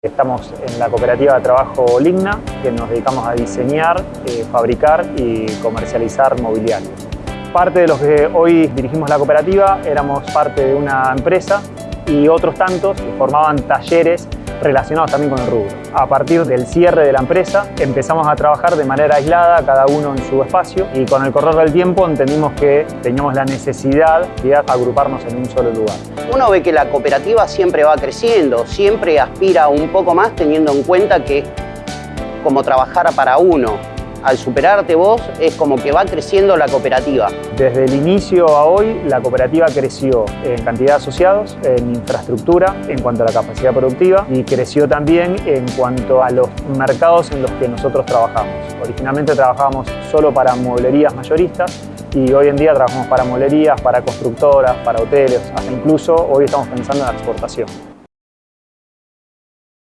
Estamos en la cooperativa de trabajo Ligna, que nos dedicamos a diseñar, eh, fabricar y comercializar mobiliario. Parte de los que hoy dirigimos la cooperativa éramos parte de una empresa y otros tantos formaban talleres relacionados también con el rubro. A partir del cierre de la empresa empezamos a trabajar de manera aislada, cada uno en su espacio y con el correr del tiempo entendimos que teníamos la necesidad de agruparnos en un solo lugar. Uno ve que la cooperativa siempre va creciendo, siempre aspira un poco más teniendo en cuenta que como trabajar para uno, al superarte vos es como que va creciendo la cooperativa. Desde el inicio a hoy, la cooperativa creció en cantidad de asociados, en infraestructura, en cuanto a la capacidad productiva y creció también en cuanto a los mercados en los que nosotros trabajamos. Originalmente trabajábamos solo para mueblerías mayoristas y hoy en día trabajamos para mueblerías, para constructoras, para hoteles, hasta incluso hoy estamos pensando en la exportación.